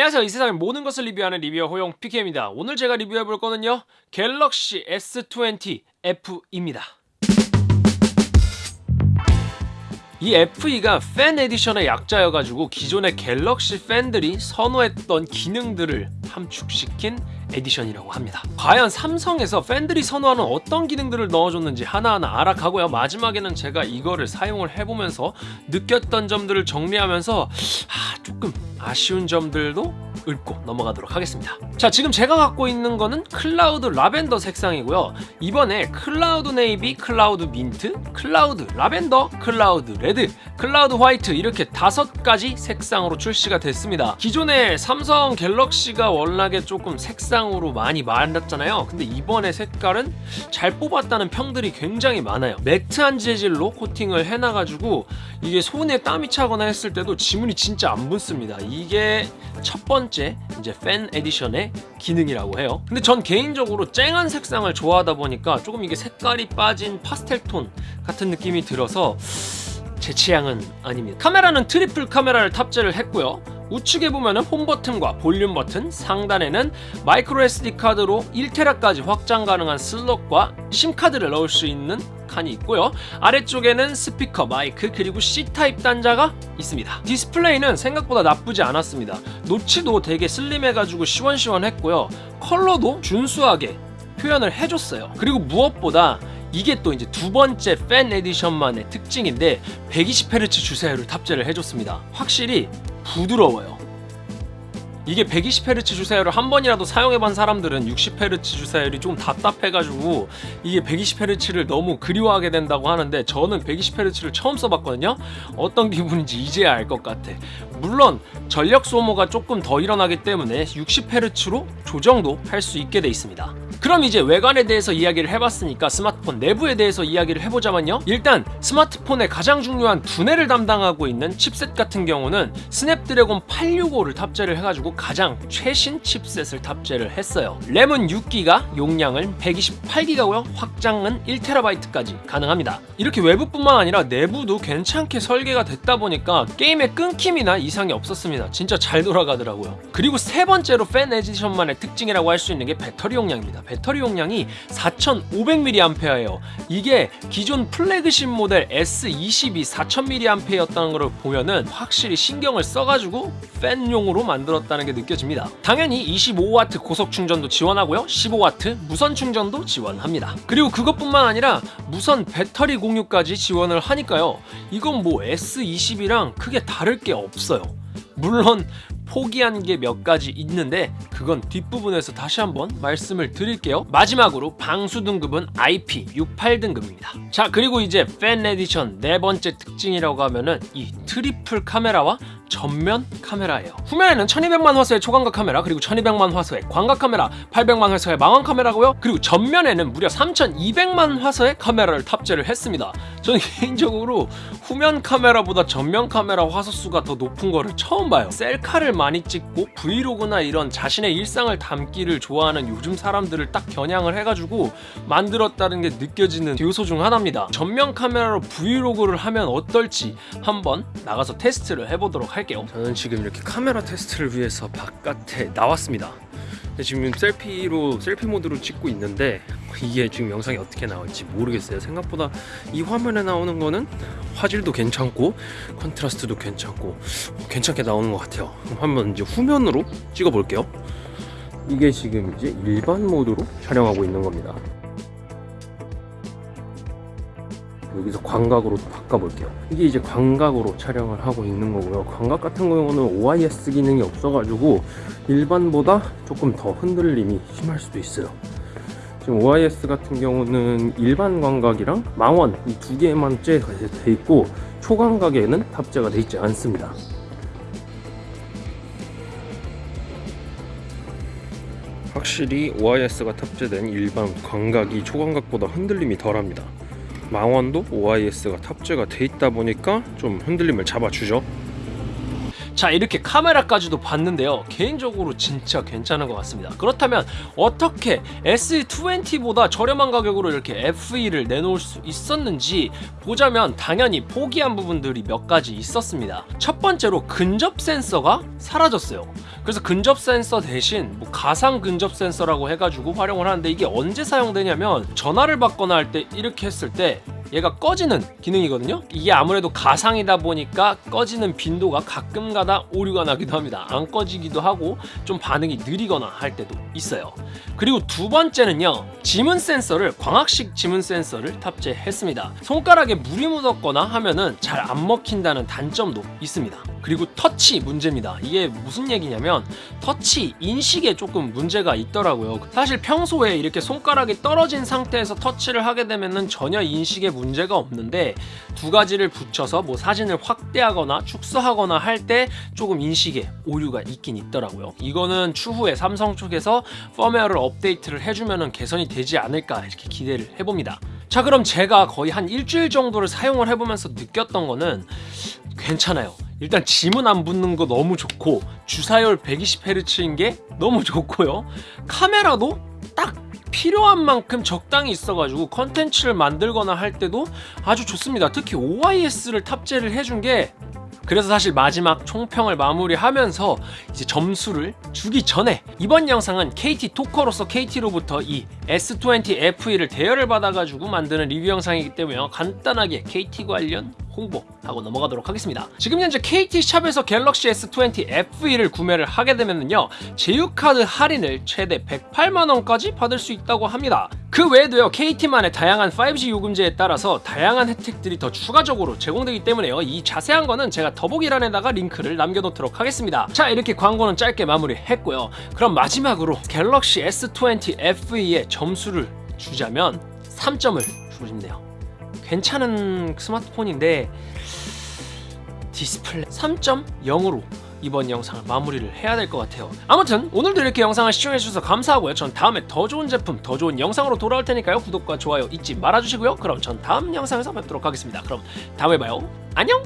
안녕하세요. 이 세상의 모든 것을 리뷰하는 리뷰어 호용 PK입니다. 오늘 제가 리뷰해볼 거는요 갤럭시 S20 FE입니다. 이 FE가 팬 에디션의 약자여가지고 기존의 갤럭시 팬들이 선호했던 기능들을 함축시킨 에디션이라고 합니다. 과연 삼성에서 팬들이 선호하는 어떤 기능들을 넣어줬는지 하나하나 알아가고요. 마지막에는 제가 이거를 사용을 해보면서 느꼈던 점들을 정리하면서 아, 조금 아쉬운 점들도 읊고 넘어가도록 하겠습니다. 자 지금 제가 갖고 있는 거는 클라우드 라벤더 색상이고요. 이번에 클라우드 네이비, 클라우드 민트, 클라우드 라벤더, 클라우드 레드, 클라우드 화이트 이렇게 다섯 가지 색상으로 출시가 됐습니다. 기존에 삼성 갤럭시가 워낙에 조금 색상으로 많이 말렸잖아요. 근데 이번에 색깔은 잘 뽑았다는 평들이 굉장히 많아요. 매트한 재질로 코팅을 해놔가지고 이게 손에 땀이 차거나 했을 때도 지문이 진짜 안 붙습니다. 이게 첫 번째 이제 팬 에디션의 기능이라고 해요. 근데 전 개인적으로 쨍한 색상을 좋아하다 보니까 조금 이게 색깔이 빠진 파스텔 톤 같은 느낌이 들어서 제 취향은 아닙니다. 카메라는 트리플 카메라를 탑재를 했고요 우측에 보면은 홈 버튼과 볼륨 버튼, 상단에는 마이크로 SD 카드로 1테라까지 확장 가능한 슬롯과 심카드를 넣을 수 있는 칸이 있고요. 아래쪽에는 스피커, 마이크 그리고 C타입 단자가 있습니다. 디스플레이는 생각보다 나쁘지 않았습니다. 노치도 되게 슬림해가지고 시원시원했고요. 컬러도 준수하게 표현을 해줬어요. 그리고 무엇보다 이게 또 이제 두 번째 팬 에디션만의 특징인데 120Hz 주사율을 탑재를 해줬습니다. 확실히 부드러워요. 이게 120Hz 주사율을 한 번이라도 사용해본 사람들은 60Hz 주사율이 좀 답답해가지고 이게 120Hz를 너무 그리워하게 된다고 하는데 저는 120Hz를 처음 써봤거든요. 어떤 기분인지 이제야 알 것 같아. 물론 전력 소모가 조금 더 일어나기 때문에 60Hz로 조정도 할 수 있게 돼 있습니다 그럼 이제 외관에 대해서 이야기를 해봤으니까 스마트폰 내부에 대해서 이야기를 해보자면요. 일단 스마트폰의 가장 중요한 두뇌를 담당하고 있는 칩셋 같은 경우는 스냅드래곤 865를 탑재를 해가지고 가장 최신 칩셋을 탑재를 했어요. 램은 6기가 용량은 128기가고요. 확장은 1TB까지 가능합니다. 이렇게 외부뿐만 아니라 내부도 괜찮게 설계가 됐다 보니까 게임의 끊김이나 이상이 없었습니다. 진짜 잘 돌아가더라고요. 그리고 세 번째로 팬 에디션만의 특징이라고 할 수 있는 게 배터리 용량입니다 배터리 용량이 4500mAh예요. 이게 기존 플래그십 모델 S22 4000mAh였다는 걸 보면은 확실히 신경을 써가지고 팬용으로 만들었다는 게 느껴집니다. 당연히 25W 고속 충전도 지원하고요. 15W 무선 충전도 지원합니다. 그리고 그것뿐만 아니라 무선 배터리 공유까지 지원을 하니까요. 이건 뭐 S22랑 크게 다를 게 없어요. 물론 포기한 게 몇 가지 있는데 그건 뒷부분에서 다시 한번 말씀을 드릴게요. 마지막으로 방수 등급은 IP68 등급입니다. 자 그리고 이제 팬 에디션 네 번째 특징이라고 하면은 이 트리플 카메라와 전면 카메라예요. 후면에는 1200만 화소의 초광각 카메라 그리고 1200만 화소의 광각 카메라 800만 화소의 망원 카메라고요. 그리고 전면에는 무려 3200만 화소의 카메라를 탑재를 했습니다. 저는 개인적으로 후면 카메라보다 전면 카메라 화소수가 더 높은 거를 처음 봐요. 셀카를 많이 찍고 브이로그나 이런 자신의 일상을 담기를 좋아하는 요즘 사람들을 딱 겨냥을 해가지고 만들었다는 게 느껴지는 요소 중 하나입니다. 전면 카메라로 브이로그를 하면 어떨지 한번 나가서 테스트를 해보도록 할게요. 저는 지금 이렇게 카메라 테스트를 위해서 바깥에 나왔습니다. 지금 셀피로 셀피 모드로 찍고 있는데 이게 지금 영상이 어떻게 나올지 모르겠어요. 생각보다 이 화면에 나오는 거는 화질도 괜찮고 컨트라스트도 괜찮고 괜찮게 나오는 것 같아요. 한번 이제 후면으로 찍어 볼게요. 이게 지금 이제 일반 모드로 촬영하고 있는 겁니다. 여기서 광각으로 바꿔볼게요. 이게 이제 광각으로 촬영을 하고 있는 거고요. 광각 같은 경우는 OIS 기능이 없어가지고 일반보다 조금 더 흔들림이 심할 수도 있어요 지금 OIS 같은 경우는 일반 광각이랑 망원 이 두 개만 돼 있고 초광각에는 탑재가 되어 있지 않습니다. 확실히 OIS가 탑재된 일반 광각이 초광각보다 흔들림이 덜합니다. 망원도 OIS가 탑재가 돼 있다 보니까 좀 흔들림을 잡아주죠 자 이렇게 카메라까지도 봤는데요. 개인적으로 진짜 괜찮은 것 같습니다. 그렇다면 어떻게 S20보다 저렴한 가격으로 이렇게 FE를 내놓을 수 있었는지 보자면 당연히 포기한 부분들이 몇 가지 있었습니다. 첫 번째로 근접 센서가 사라졌어요. 그래서 근접 센서 대신 뭐 가상 근접 센서라고 해가지고 활용을 하는데 이게 언제 사용되냐면 전화를 받거나 할 때 이렇게 했을 때 얘가 꺼지는 기능이거든요. 이게 아무래도 가상이다 보니까 꺼지는 빈도가 가끔가다 오류가 나기도 합니다. 안 꺼지기도 하고 좀 반응이 느리거나 할 때도 있어요. 그리고 두 번째는요 지문 센서를 광학식 지문 센서를 탑재했습니다. 손가락에 물이 묻었거나 하면은 잘 안 먹힌다는 단점도 있습니다. 그리고 터치 문제입니다. 이게 무슨 얘기냐면 터치 인식에 조금 문제가 있더라고요. 사실 평소에 이렇게 손가락이 떨어진 상태에서 터치를 하게 되면은 전혀 인식에 문제가 없는데 두 가지를 붙여서 뭐 사진을 확대하거나 축소하거나 할 때 조금 인식에 오류가 있긴 있더라고요. 이거는 추후에 삼성 쪽에서 펌웨어를 업데이트를 해주면 개선이 되지 않을까 이렇게 기대를 해봅니다. 자 그럼 제가 거의 한 일주일 정도를 사용을 해보면서 느꼈던 거는 괜찮아요. 일단 지문 안 붙는 거 너무 좋고 주사율 120Hz인 게 너무 좋고요. 카메라도 딱 필요한 만큼 적당히 있어가지고 컨텐츠를 만들거나 할 때도 아주 좋습니다. 특히 OIS를 탑재를 해준 게 그래서 사실 마지막 총평을 마무리하면서 이제 점수를 주기 전에 이번 영상은 KT 토커로서 KT로부터 이 S20 FE를 대여를 받아가지고 만드는 리뷰 영상이기 때문에 간단하게 KT 관련 홍보하고 넘어가도록 하겠습니다. 지금 현재 KT샵에서 갤럭시 S20 FE를 구매를 하게 되면요 제휴카드 할인을 최대 108만원까지 받을 수 있다고 합니다. 그 외에도요 KT만의 다양한 5G 요금제에 따라서 다양한 혜택들이 더 추가적으로 제공되기 때문에요. 이 자세한 거는 제가 더보기란에다가 링크를 남겨놓도록 하겠습니다. 자 이렇게 광고는 짧게 마무리했고요. 그럼 마지막으로 갤럭시 S20 FE의 점수를 주자면 3점을 주고 싶네요 괜찮은 스마트폰인데 디스플레이 3.0으로 이번 영상을 마무리를 해야 될 것 같아요. 아무튼 오늘도 이렇게 영상을 시청해주셔서 감사하고요. 전 다음에 더 좋은 제품 더 좋은 영상으로 돌아올 테니까요. 구독과 좋아요 잊지 말아주시고요. 그럼 전 다음 영상에서 뵙도록 하겠습니다. 그럼 다음에 봐요. 안녕